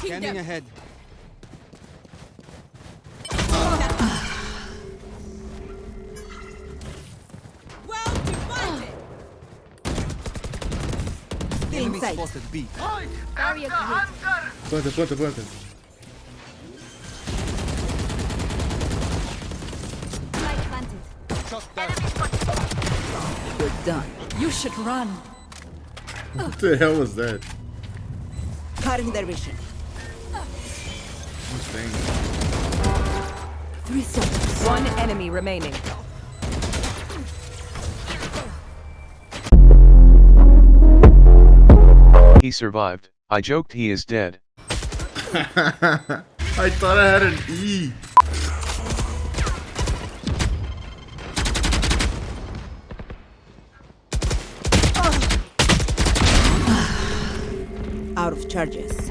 Blocking Scanning them. ahead. Well divided. Enemy sight. spotted B. Barrier created. Planta, planta, planta. Light planted. Shot. You're done. You should run. What the hell was that? Cutting their vision. Who's saying that? Three seconds. One enemy remaining. He survived. I joked he is dead. I thought I had an E. Out of charges.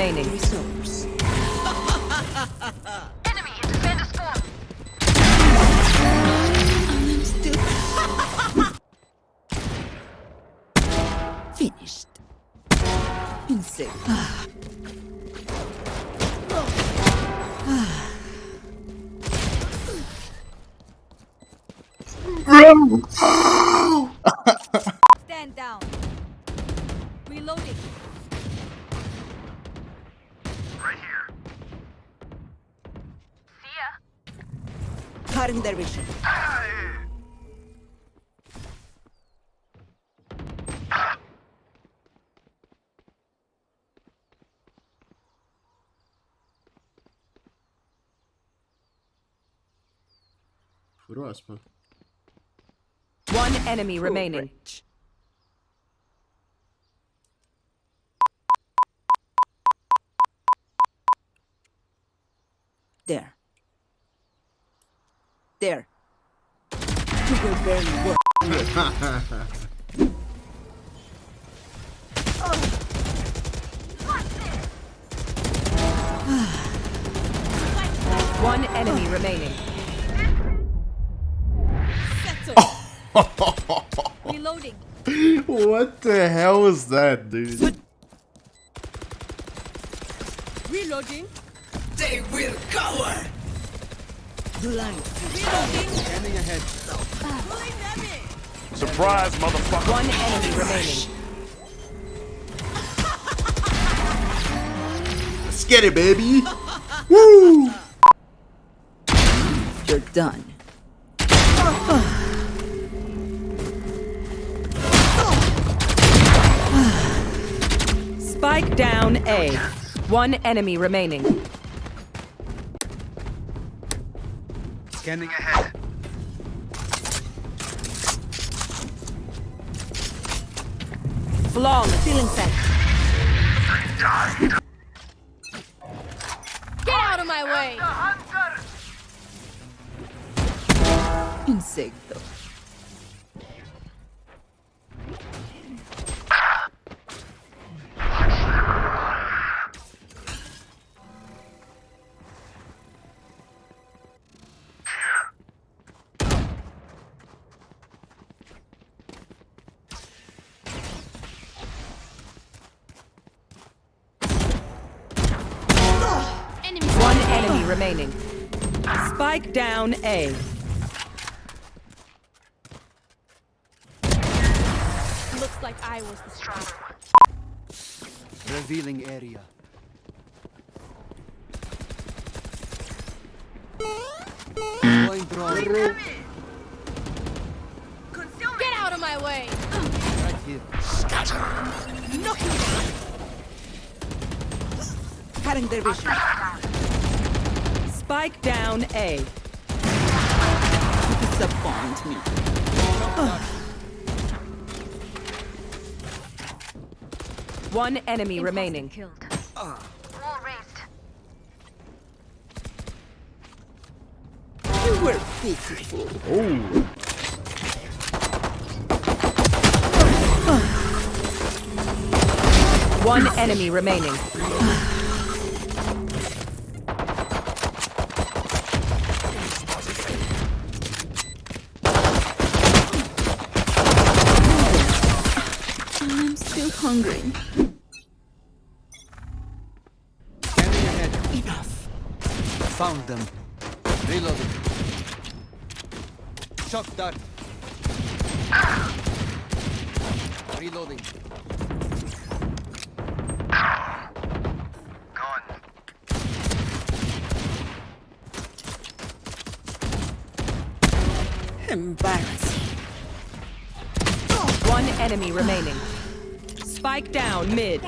Enemy remaining. Resource. Finished. Insane. Stand down. Reloading. Cutting their vision. Próxima. One enemy remaining. There. There. You were very well. One enemy remaining. Reloading. what the hell was that, dude? Reloading. Blind. Reloading. Scanning ahead. Pulling them. Surprise, motherfucker. One enemy remaining. Let's get it, baby. Woo! You're done. Spike down A. One enemy remaining. Scanning ahead. Flawless. Feeling set. Get out of my way. Insecto. One enemy remaining. Spike down A. Looks like I was the stronger one. Revealing area. Deploying drone. Get out of my way. Right here. Cutting their vision. Spike down A. Disappoint me. One enemy remaining. Killed. were pitiful. Oh. One enemy remaining. Hungry. Scanning ahead. Enough. Found them. Reloading. Shock dart. Reloading. Embarrassing. One enemy remaining. Spike down mid.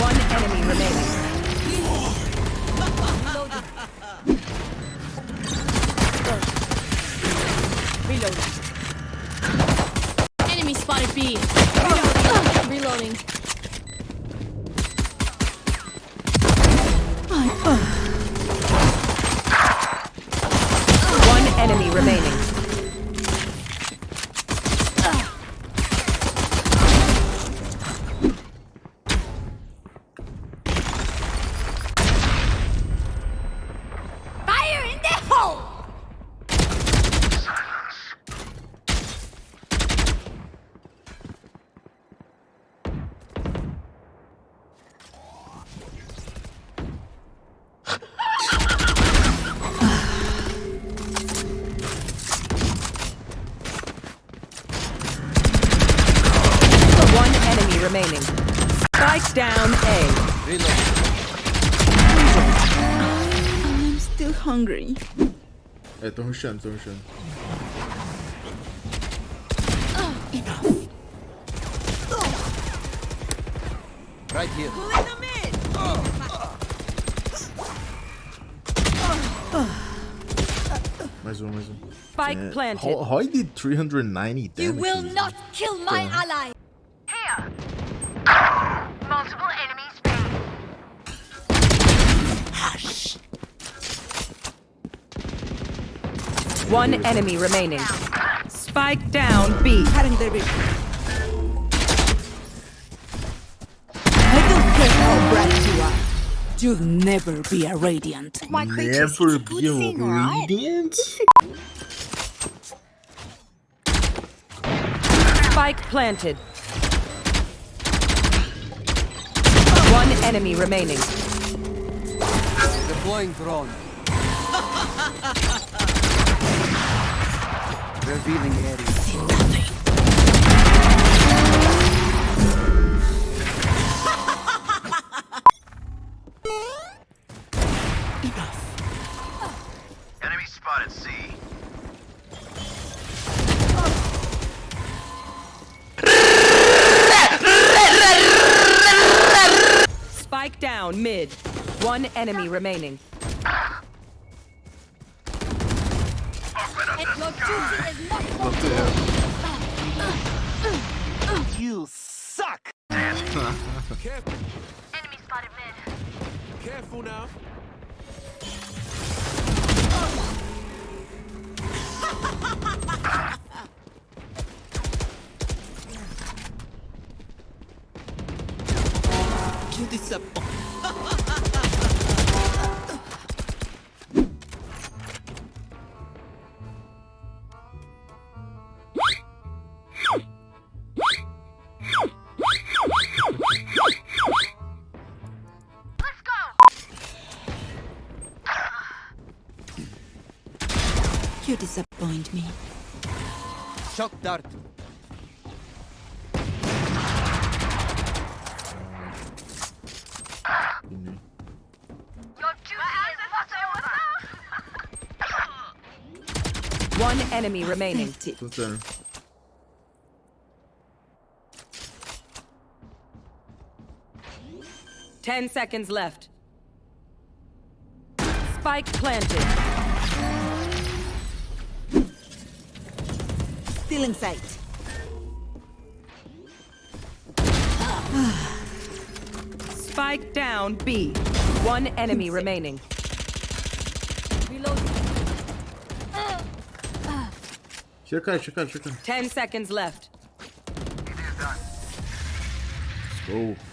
One enemy remaining. Reloading. Enemy spotted B. down A. Reloading. I'm still hungry. É, tão rushando, tão rushando. Enough. Right here. Mais um, mais um. Spike planted. How, how did 390 damage? You will not kill my ally! Here. Multiple enemies B. Hush. One enemy remaining. Spike down B. Cutting their vision. I don't care how bright you are. You'll never be a radiant. Never be a radiant? Spike planted. One enemy remaining. Deploying drone. Revealing area. Enemy spotted C. Spike down mid. One enemy remaining. And your duty is not What the hell? You suck! Enemy spotted mid. Careful now. You disappoint. You disappoint me. Shock dart. Your duty is not over. One enemy remaining. Pathetic. Tô. Ten seconds left. Spike planted. Still site. Spike down B. One enemy remaining. Reloading. Чекай, чекай. Ten seconds left. Let's go.